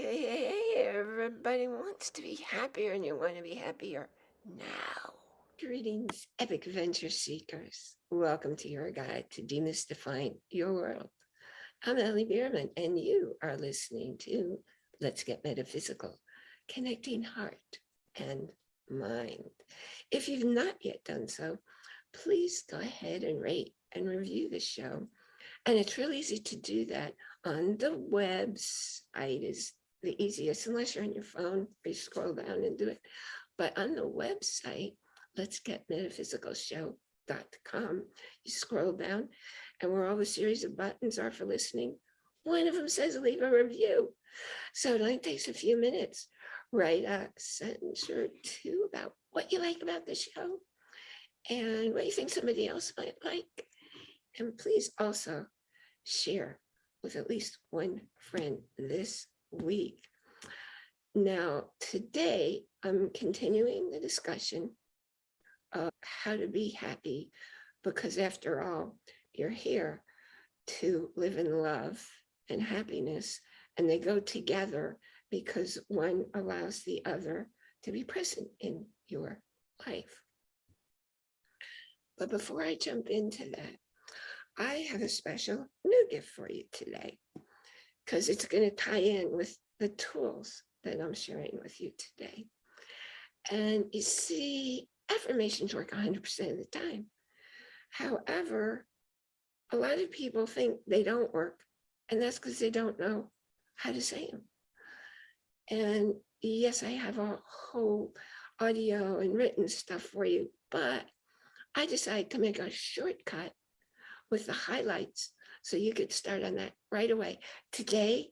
Hey, hey, hey, everybody wants to be happier and you want to be happier now. Greetings, epic adventure seekers. Welcome to your guide to demystifying your world. I'm Ellie Bierman and you are listening to Let's Get Metaphysical, connecting heart and mind. If you've not yet done so, please go ahead and rate and review the show. And it's real easy to do that on the website is the easiest, unless you're on your phone, you scroll down and do it. But on the website, let's get metaphysicalshow.com. You scroll down and where all the series of buttons are for listening, one of them says leave a review. So it only takes a few minutes. Write a sentence or two about what you like about the show and what you think somebody else might like. And please also share with at least one friend this week. Now, today I'm continuing the discussion of how to be happy, because after all, you're here to live in love and happiness, and they go together because one allows the other to be present in your life. But before I jump into that, I have a special new gift for you today because it's going to tie in with the tools that I'm sharing with you today. And you see, affirmations work 100% of the time. However, a lot of people think they don't work, and that's because they don't know how to say them. And yes, I have a whole audio and written stuff for you, but I decided to make a shortcut with the highlights so you could start on that right away. Today,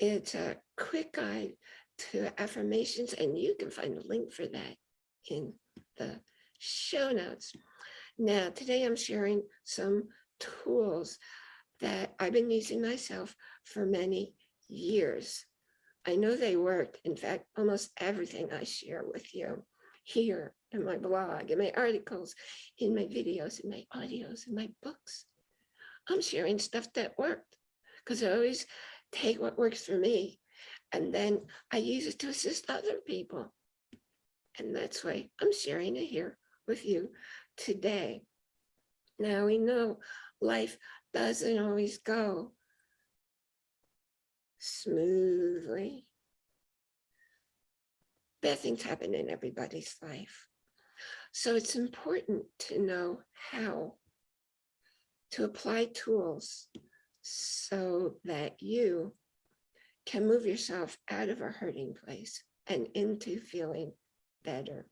it's a quick guide to affirmations, and you can find a link for that in the show notes. Now, today I'm sharing some tools that I've been using myself for many years. I know they work. In fact, almost everything I share with you here in my blog, in my articles, in my videos, in my audios, in my books, I'm sharing stuff that worked because I always take what works for me and then I use it to assist other people. And that's why I'm sharing it here with you today. Now we know life doesn't always go smoothly. Bad things happen in everybody's life. So it's important to know how to apply tools so that you can move yourself out of a hurting place and into feeling better.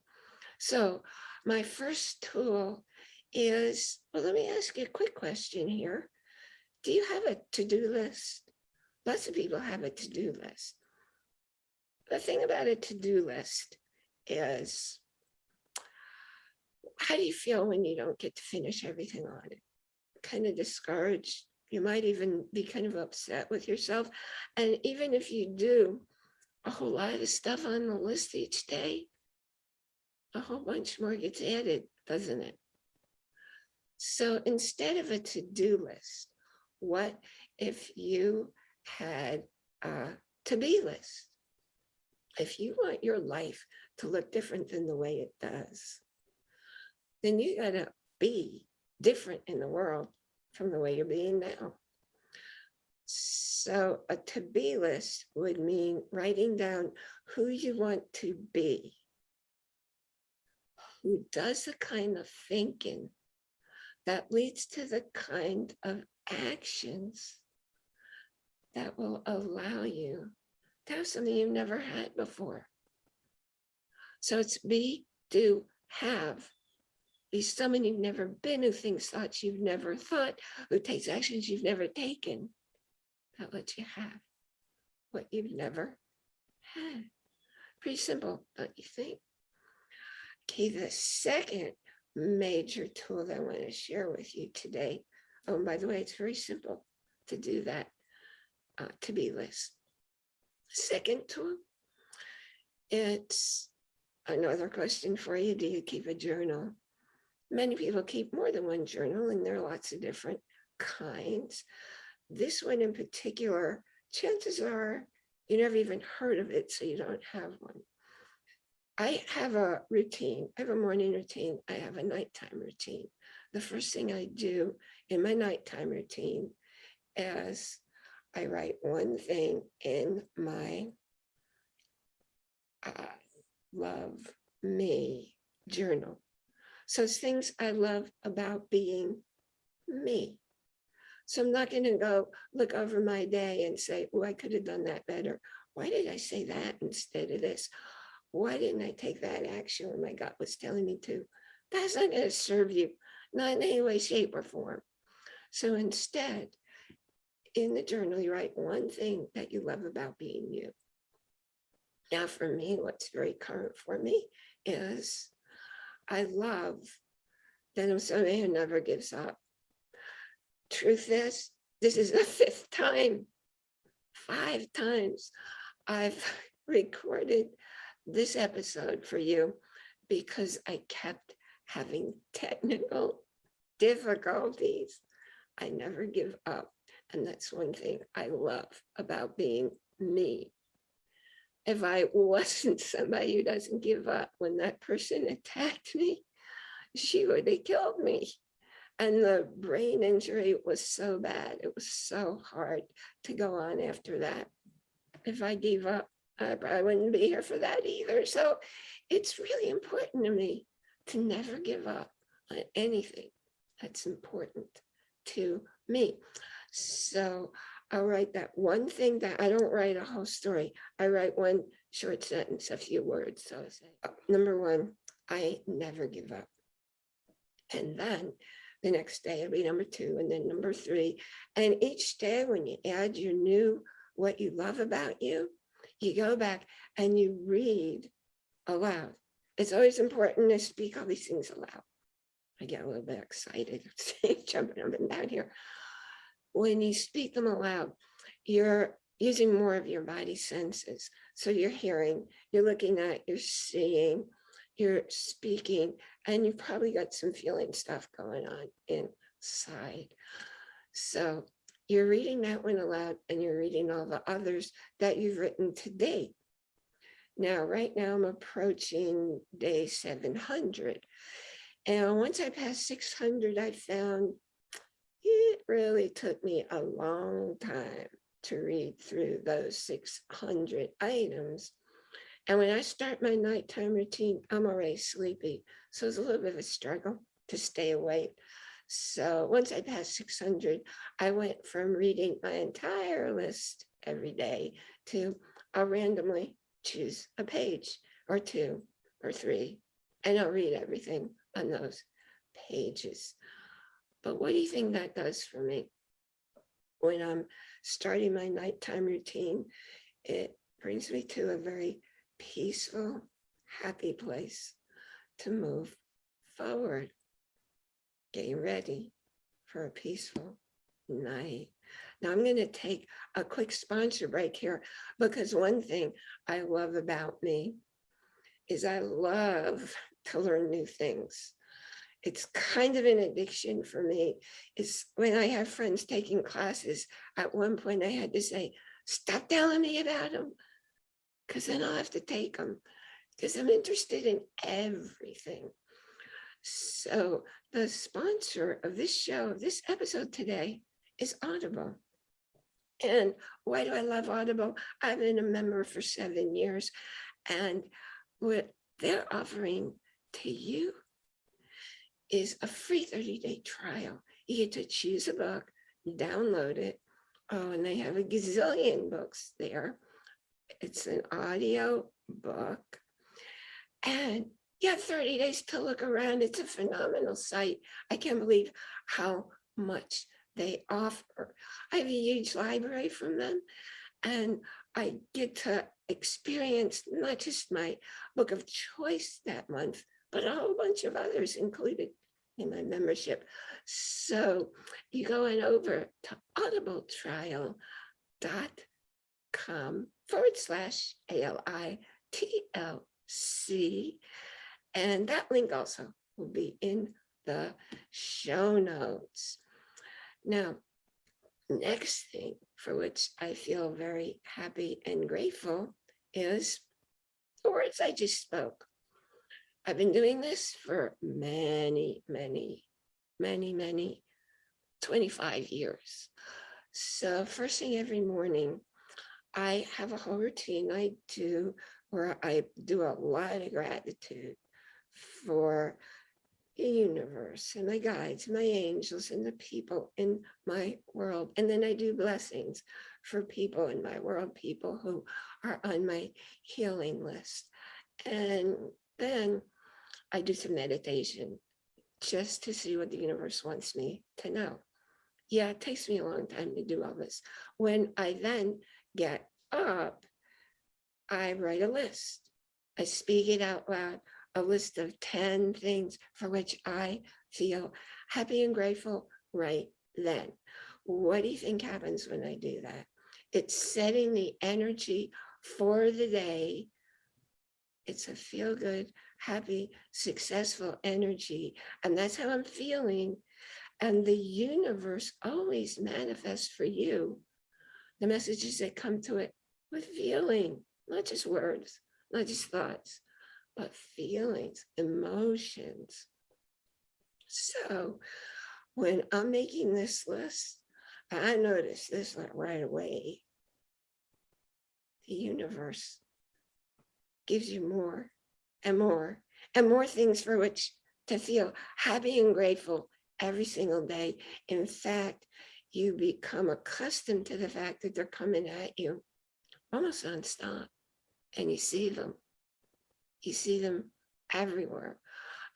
So my first tool is, well, let me ask you a quick question here. Do you have a to-do list? Lots of people have a to-do list. The thing about a to-do list is, how do you feel when you don't get to finish everything on it? Kind of discouraged, you might even be kind of upset with yourself. And even if you do a whole lot of stuff on the list each day, a whole bunch more gets added, doesn't it? So instead of a to-do list, what if you had a to-be list? If you want your life to look different than the way it does, then you gotta be different in the world from the way you're being now. So a to-be list would mean writing down who you want to be, who does the kind of thinking that leads to the kind of actions that will allow you to have something you've never had before. So it's be, do, have be someone you've never been, who thinks thoughts you've never thought, who takes actions you've never taken. That lets you have what you've never had. Pretty simple, don't you think? Okay, the second major tool that I want to share with you today. Oh, and by the way, it's very simple to do that uh, to-be list. Second tool, it's another question for you. Do you keep a journal? Many people keep more than one journal and there are lots of different kinds. This one in particular, chances are You never even heard of it, so you don't have one. I have a routine. I have a morning routine. I have a nighttime routine. The first thing I do in my nighttime routine is I write one thing in my uh, love me journal. So it's things I love about being me. So I'm not going to go look over my day and say, oh, I could have done that better. Why did I say that instead of this? Why didn't I take that action when my gut was telling me to? That's not going to serve you, not in any way, shape, or form. So instead, in the journal, you write one thing that you love about being you. Now, for me, what's very current for me is I love that I'm somebody who never gives up. Truth is, this is the fifth time, five times I've recorded this episode for you because I kept having technical difficulties. I never give up. And that's one thing I love about being me. If I wasn't somebody who doesn't give up, when that person attacked me, she would have killed me. And the brain injury was so bad. It was so hard to go on after that. If I gave up, I probably wouldn't be here for that either. So it's really important to me to never give up on anything that's important to me. So I'll write that one thing that I don't write a whole story. I write one short sentence, a few words. So I say, oh, number one, I never give up. And then the next day it'll be number two and then number three. And each day when you add your new, what you love about you, you go back and you read aloud. It's always important to speak all these things aloud. I get a little bit excited jumping up and down here. When you speak them aloud, you're using more of your body senses. So you're hearing, you're looking at, you're seeing, you're speaking, and you've probably got some feeling stuff going on inside. So you're reading that one aloud and you're reading all the others that you've written to date. Now, right now I'm approaching day 700. And once I passed 600, I found it really took me a long time to read through those 600 items. And when I start my nighttime routine, I'm already sleepy. So it's a little bit of a struggle to stay awake. So once I passed 600, I went from reading my entire list every day to I'll randomly choose a page or two or three, and I'll read everything on those pages. But what do you think that does for me? When I'm starting my nighttime routine, it brings me to a very peaceful, happy place to move forward, getting ready for a peaceful night. Now I'm going to take a quick sponsor break here because one thing I love about me is I love to learn new things. It's kind of an addiction for me. is when I have friends taking classes, at one point I had to say, stop telling me about them, because then I'll have to take them, because I'm interested in everything. So the sponsor of this show, this episode today, is Audible. And why do I love Audible? I've been a member for seven years, and what they're offering to you is a free 30-day trial. You get to choose a book, download it. Oh, and they have a gazillion books there. It's an audio book. And you have 30 days to look around. It's a phenomenal site. I can't believe how much they offer. I have a huge library from them and I get to experience not just my book of choice that month, but a whole bunch of others included in my membership. So you go on over to audibletrial.com forward slash A-L-I-T-L-C. And that link also will be in the show notes. Now, next thing for which I feel very happy and grateful is the words I just spoke. I've been doing this for many, many, many, many, 25 years. So first thing every morning, I have a whole routine I do where I do a lot of gratitude for the universe and my guides, my angels and the people in my world. And then I do blessings for people in my world, people who are on my healing list. And then I do some meditation just to see what the universe wants me to know. Yeah, it takes me a long time to do all this. When I then get up, I write a list. I speak it out loud, a list of 10 things for which I feel happy and grateful right then. What do you think happens when I do that? It's setting the energy for the day. It's a feel good, happy, successful energy. And that's how I'm feeling. And the universe always manifests for you the messages that come to it with feeling, not just words, not just thoughts, but feelings, emotions. So when I'm making this list, I notice this right away. The universe gives you more and more and more things for which to feel happy and grateful every single day. In fact, you become accustomed to the fact that they're coming at you almost nonstop and you see them. You see them everywhere.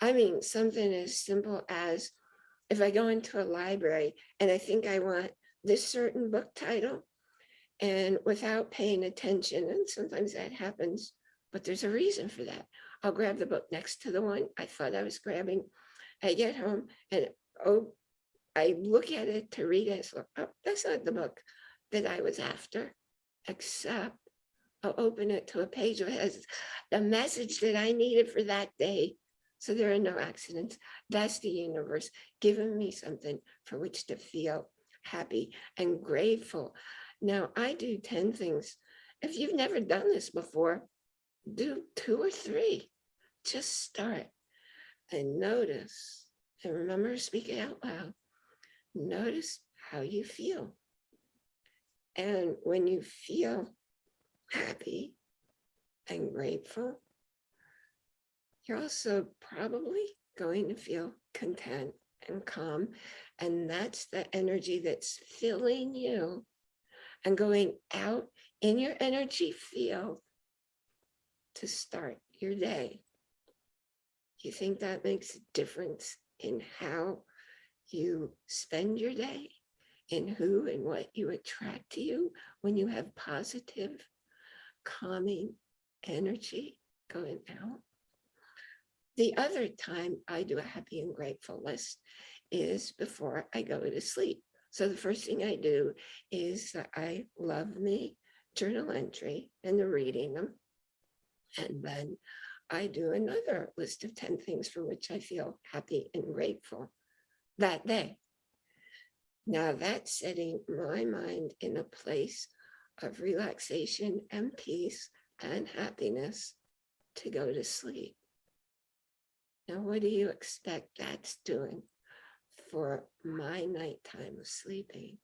I mean, something as simple as if I go into a library and I think I want this certain book title and without paying attention, and sometimes that happens, but there's a reason for that. I'll grab the book next to the one I thought I was grabbing. I get home and oh, I look at it to read it. So, oh, that's not the book that I was after, except I'll open it to a page that has the message that I needed for that day. So there are no accidents. That's the universe giving me something for which to feel happy and grateful. Now I do 10 things. If you've never done this before, do two or three. Just start and notice. And remember, to speak it out loud. Notice how you feel. And when you feel happy and grateful, you're also probably going to feel content and calm. And that's the energy that's filling you and going out in your energy field to start your day. You think that makes a difference in how you spend your day, in who and what you attract to you when you have positive, calming energy going out? The other time I do a happy and grateful list is before I go to sleep. So the first thing I do is I love me journal entry and the reading them. And then I do another list of 10 things for which I feel happy and grateful that day. Now that's setting my mind in a place of relaxation and peace and happiness to go to sleep. Now, what do you expect that's doing for my nighttime of sleeping?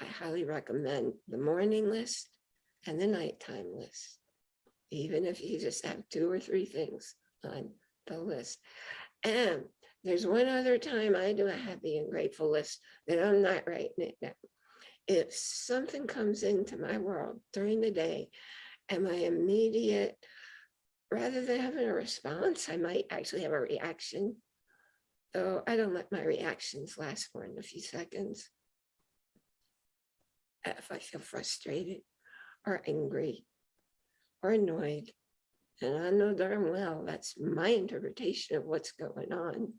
I highly recommend the morning list and the nighttime list even if you just have two or three things on the list. And there's one other time I do a happy and grateful list that I'm not writing it down. If something comes into my world during the day and my immediate, rather than having a response, I might actually have a reaction. So I don't let my reactions last more than a few seconds. If I feel frustrated or angry or annoyed. And I know darn well that's my interpretation of what's going on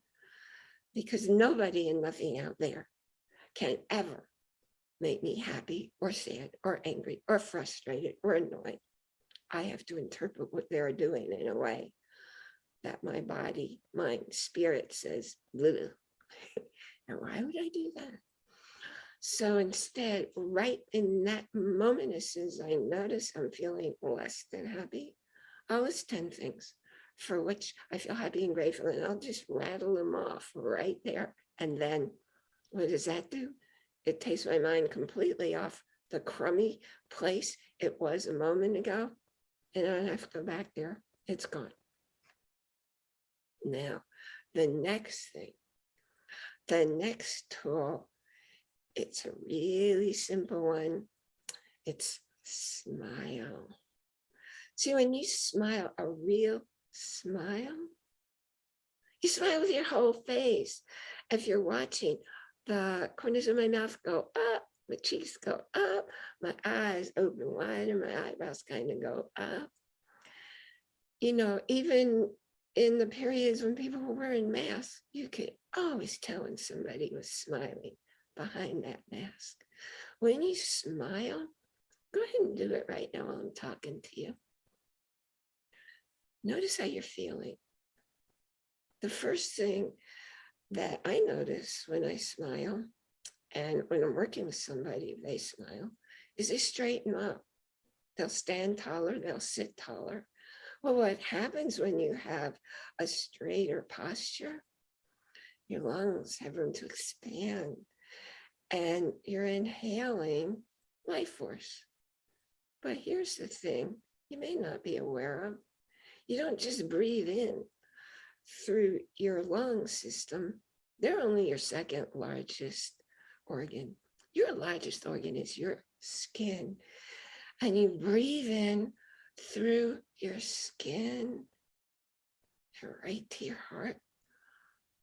because nobody and nothing out there can ever make me happy or sad or angry or frustrated or annoyed. I have to interpret what they're doing in a way that my body, mind, spirit says, Bleh. and why would I do that? So instead, right in that moment, as soon as I notice I'm feeling less than happy, I'll list 10 things for which I feel happy and grateful, and I'll just rattle them off right there. And then what does that do? It takes my mind completely off the crummy place it was a moment ago, and I don't have to go back there. It's gone. Now, the next thing, the next tool, it's a really simple one. It's smile. See, when you smile, a real smile, you smile with your whole face. If you're watching, the corners of my mouth go up, my cheeks go up, my eyes open wide, and my eyebrows kind of go up. You know, even in the periods when people were wearing masks, you could always tell when somebody was smiling behind that mask. When you smile, go ahead and do it right now while I'm talking to you. Notice how you're feeling. The first thing that I notice when I smile and when I'm working with somebody, they smile, is they straighten up. They'll stand taller, they'll sit taller. Well, what happens when you have a straighter posture? Your lungs have room to expand and you're inhaling life force. But here's the thing you may not be aware of. You don't just breathe in through your lung system. They're only your second largest organ. Your largest organ is your skin. And you breathe in through your skin right to your heart.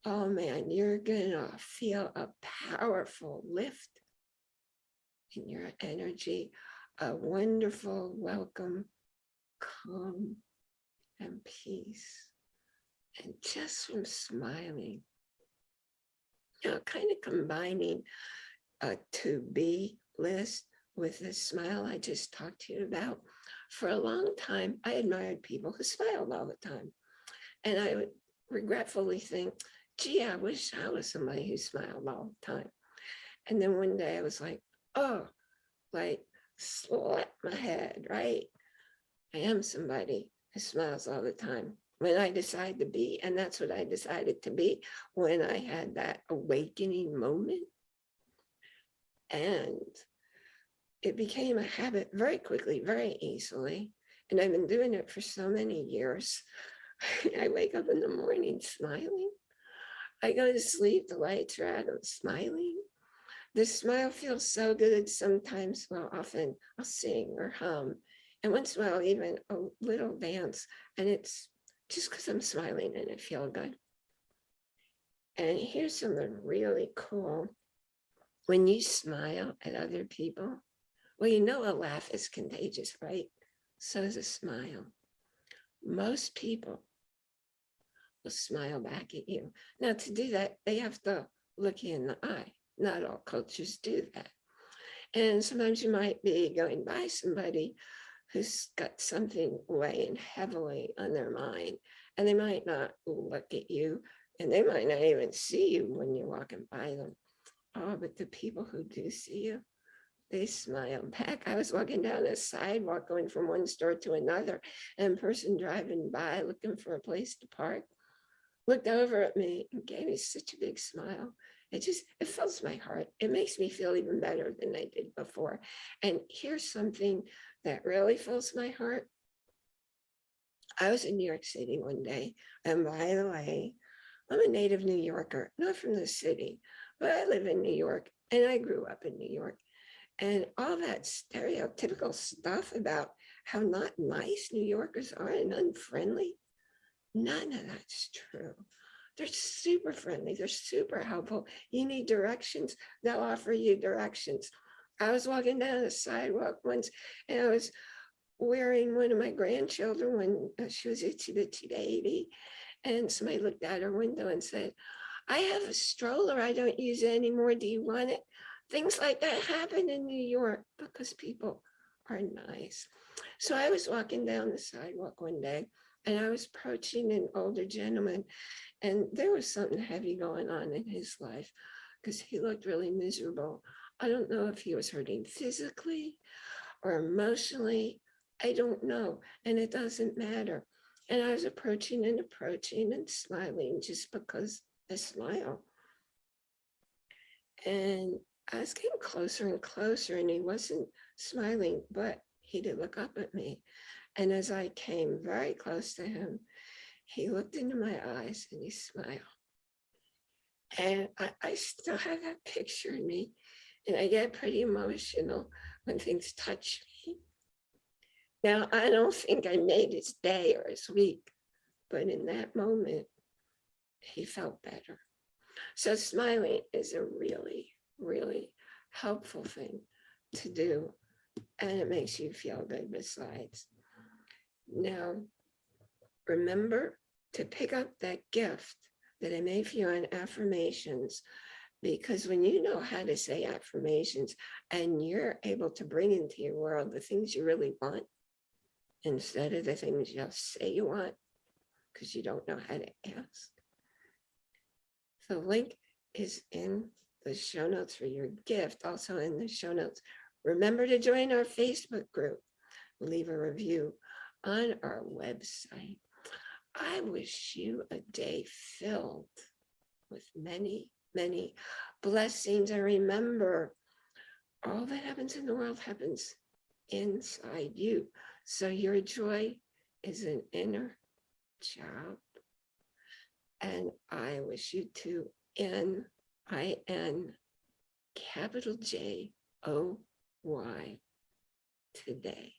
Oh man, you're gonna feel a powerful lift in your energy, a wonderful welcome, calm and peace. And just from smiling, you know, kind of combining a to be list with the smile I just talked to you about. For a long time, I admired people who smiled all the time. And I would regretfully think, gee, I wish I was somebody who smiled all the time. And then one day I was like, oh, like slap my head, right? I am somebody who smiles all the time when I decide to be, and that's what I decided to be when I had that awakening moment. And it became a habit very quickly, very easily. And I've been doing it for so many years. I wake up in the morning smiling. I go to sleep, the lights are out, I'm smiling. The smile feels so good sometimes, well, often I'll sing or hum. And once in a while, even a little dance. And it's just because I'm smiling and it feels good. And here's something really cool. When you smile at other people, well, you know a laugh is contagious, right? So is a smile. Most people smile back at you. Now to do that, they have to look you in the eye. Not all cultures do that. And sometimes you might be going by somebody who's got something weighing heavily on their mind and they might not look at you and they might not even see you when you're walking by them. Oh, but the people who do see you, they smile back. I was walking down a sidewalk going from one store to another and person driving by looking for a place to park looked over at me and gave me such a big smile. It just, it fills my heart. It makes me feel even better than I did before. And here's something that really fills my heart. I was in New York City one day, and by the way, I'm a native New Yorker, not from the city, but I live in New York and I grew up in New York. And all that stereotypical stuff about how not nice New Yorkers are and unfriendly, none of that's true. They're super friendly. They're super helpful. You need directions, they'll offer you directions. I was walking down the sidewalk once and I was wearing one of my grandchildren when uh, she was itsy bitsy baby. And somebody looked out her window and said, I have a stroller. I don't use it anymore. Do you want it? Things like that happen in New York because people are nice. So I was walking down the sidewalk one day and I was approaching an older gentleman and there was something heavy going on in his life because he looked really miserable. I don't know if he was hurting physically or emotionally. I don't know. And it doesn't matter. And I was approaching and approaching and smiling just because I smile. And I was getting closer and closer and he wasn't smiling, but he did look up at me. And as I came very close to him, he looked into my eyes and he smiled. And I, I still have that picture in me. And I get pretty emotional when things touch me. Now, I don't think I made his day or his week, but in that moment, he felt better. So smiling is a really, really helpful thing to do. And it makes you feel good besides. Now, remember to pick up that gift that I made for you on affirmations, because when you know how to say affirmations and you're able to bring into your world the things you really want, instead of the things you just say you want, because you don't know how to ask. The link is in the show notes for your gift, also in the show notes. Remember to join our Facebook group. Leave a review on our website. I wish you a day filled with many, many blessings. And remember, all that happens in the world happens inside you. So your joy is an inner job. And I wish you to N I N capital J O Y today.